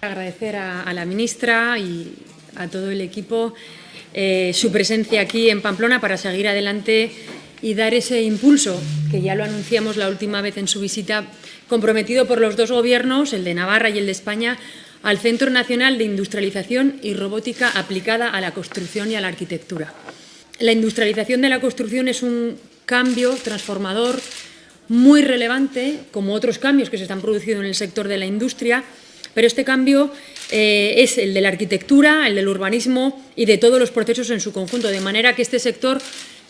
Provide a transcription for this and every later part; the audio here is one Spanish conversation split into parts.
Agradecer a, la ministra y a todo el equipo eh, su presencia aquí en Pamplona para seguir adelante y dar ese impulso, que ya lo anunciamos la última vez en su visita, comprometido por los dos gobiernos, el de Navarra y el de España, al Centro Nacional de Industrialización y Robótica aplicada a la construcción y a la arquitectura. La industrialización de la construcción es un cambio transformador muy relevante, como otros cambios que se están produciendo en el sector de la industria, pero este cambio eh, es el de la arquitectura, el del urbanismo y de todos los procesos en su conjunto, de manera que este sector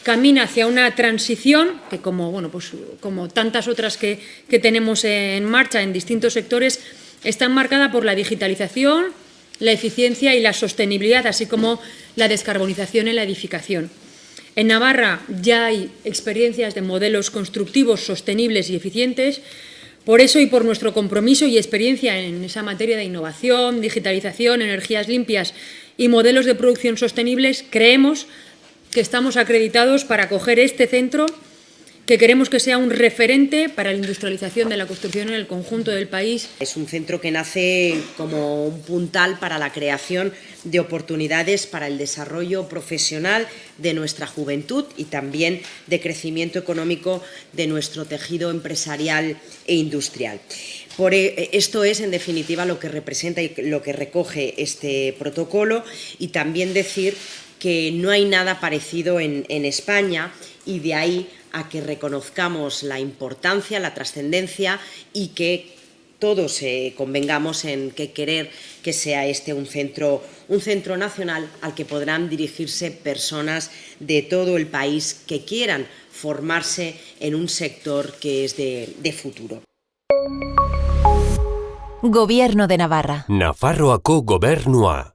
camina hacia una transición que, como, bueno, pues, como tantas otras que, que tenemos en marcha en distintos sectores, está marcada por la digitalización, la eficiencia y la sostenibilidad, así como la descarbonización en la edificación. En Navarra ya hay experiencias de modelos constructivos sostenibles y eficientes, por eso y por nuestro compromiso y experiencia en esa materia de innovación, digitalización, energías limpias y modelos de producción sostenibles, creemos que estamos acreditados para acoger este centro que queremos que sea un referente para la industrialización de la construcción en el conjunto del país. Es un centro que nace como un puntal para la creación de oportunidades para el desarrollo profesional de nuestra juventud y también de crecimiento económico de nuestro tejido empresarial e industrial. Por e, esto es, en definitiva, lo que representa y lo que recoge este protocolo y también decir que no hay nada parecido en, en España y de ahí a que reconozcamos la importancia, la trascendencia y que todos eh, convengamos en que querer que sea este un centro, un centro nacional al que podrán dirigirse personas de todo el país que quieran formarse en un sector que es de, de futuro. Gobierno de Navarra. Nafarroako gobernua.